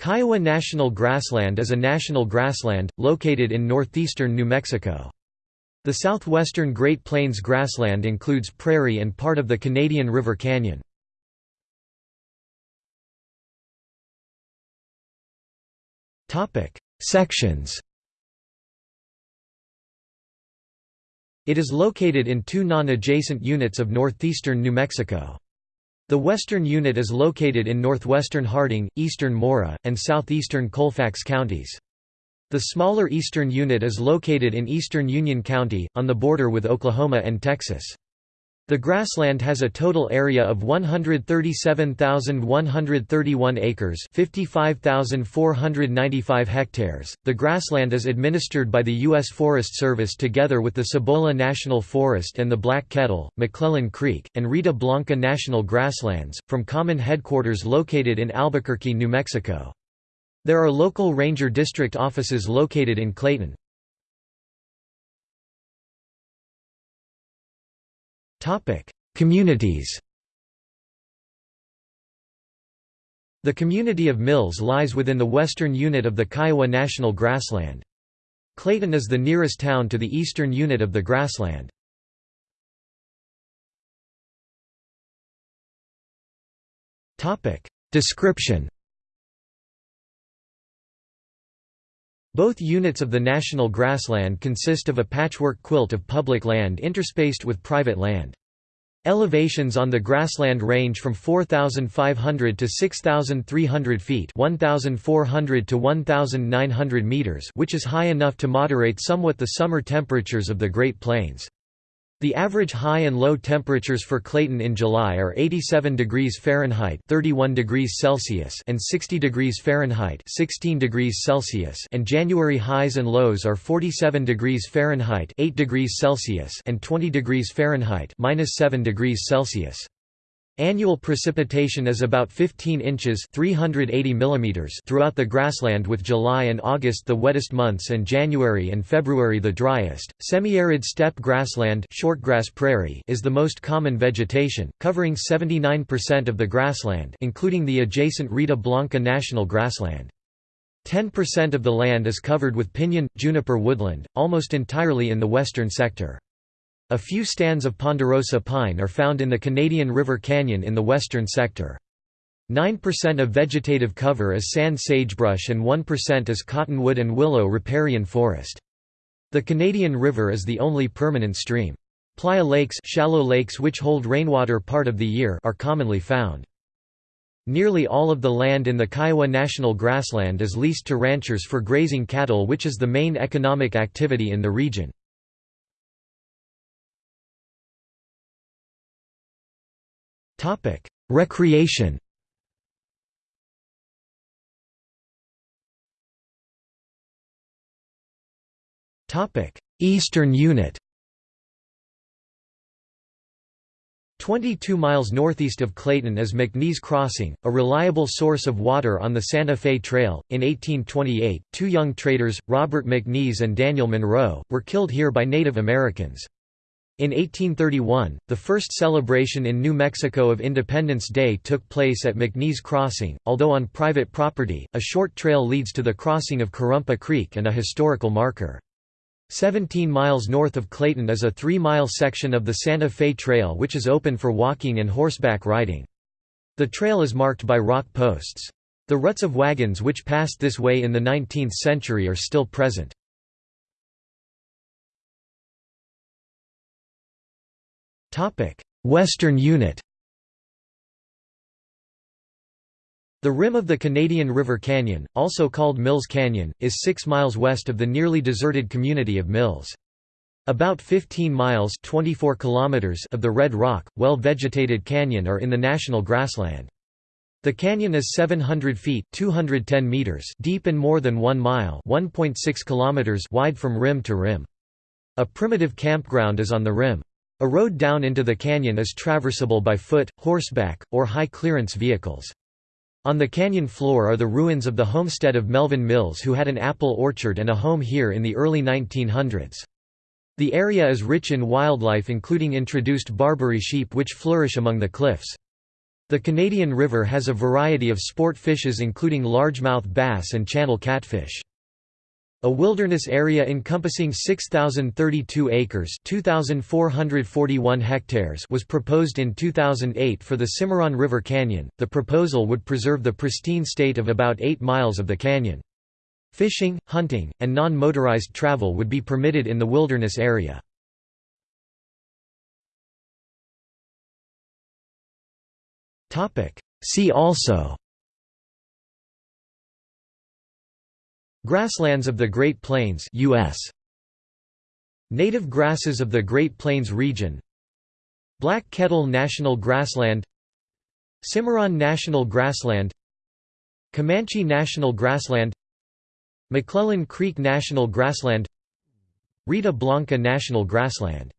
Kiowa National Grassland is a national grassland, located in northeastern New Mexico. The southwestern Great Plains grassland includes prairie and part of the Canadian River Canyon. Sections It is located in two non-adjacent units of northeastern New Mexico. The western unit is located in northwestern Harding, eastern Mora, and southeastern Colfax counties. The smaller eastern unit is located in eastern Union County, on the border with Oklahoma and Texas. The grassland has a total area of 137,131 acres, 55,495 hectares. The grassland is administered by the U.S. Forest Service together with the Cibola National Forest and the Black Kettle, McClellan Creek, and Rita Blanca National Grasslands, from common headquarters located in Albuquerque, New Mexico. There are local ranger district offices located in Clayton. Communities The community of Mills lies within the western unit of the Kiowa National Grassland. Clayton is the nearest town to the eastern unit of the grassland. Description Both units of the national grassland consist of a patchwork quilt of public land interspaced with private land. Elevations on the grassland range from 4,500 to 6,300 feet 1,400 to 1,900 meters which is high enough to moderate somewhat the summer temperatures of the Great Plains. The average high and low temperatures for Clayton in July are 87 degrees Fahrenheit 31 degrees Celsius and 60 degrees Fahrenheit 16 degrees Celsius and January highs and lows are 47 degrees Fahrenheit 8 degrees Celsius and 20 degrees Fahrenheit minus 7 degrees Celsius. Annual precipitation is about 15 inches 380 millimeters throughout the grassland with July and August the wettest months and January and February the driest. Semi-arid steppe grassland shortgrass prairie is the most common vegetation, covering 79% of the grassland including the adjacent Rita Blanca National Grassland. 10% of the land is covered with pinyon, juniper woodland, almost entirely in the western sector. A few stands of ponderosa pine are found in the Canadian River Canyon in the western sector. 9% of vegetative cover is sand sagebrush and 1% is cottonwood and willow riparian forest. The Canadian River is the only permanent stream. Playa lakes, shallow lakes which hold rainwater part of the year are commonly found. Nearly all of the land in the Kiowa National Grassland is leased to ranchers for grazing cattle which is the main economic activity in the region. Topic: Recreation. Topic: Eastern Unit. 22 miles northeast of Clayton is McNees Crossing, a reliable source of water on the Santa Fe Trail. In 1828, two young traders, Robert McNees and Daniel Monroe, were killed here by Native Americans. In 1831, the first celebration in New Mexico of Independence Day took place at McNees Crossing, although on private property, a short trail leads to the crossing of Corrumpa Creek and a historical marker. 17 miles north of Clayton is a three-mile section of the Santa Fe Trail which is open for walking and horseback riding. The trail is marked by rock posts. The ruts of wagons which passed this way in the 19th century are still present. Western Unit The rim of the Canadian River Canyon, also called Mills Canyon, is 6 miles west of the nearly deserted community of Mills. About 15 miles 24 kilometers of the Red Rock, well-vegetated canyon are in the national grassland. The canyon is 700 feet 210 meters deep and more than 1 mile 1.6 kilometers wide from rim to rim. A primitive campground is on the rim. A road down into the canyon is traversable by foot, horseback, or high-clearance vehicles. On the canyon floor are the ruins of the homestead of Melvin Mills who had an apple orchard and a home here in the early 1900s. The area is rich in wildlife including introduced Barbary sheep which flourish among the cliffs. The Canadian River has a variety of sport fishes including largemouth bass and channel catfish. A wilderness area encompassing 6,032 acres 2,441 hectares was proposed in 2008 for the Cimarron River Canyon. The proposal would preserve the pristine state of about 8 miles of the canyon. Fishing, hunting, and non-motorized travel would be permitted in the wilderness area. See also Grasslands of the Great Plains US Native grasses of the Great Plains region. Black Kettle National Grassland. Cimarron National Grassland. Comanche National Grassland. McClellan Creek National Grassland. Rita Blanca National Grassland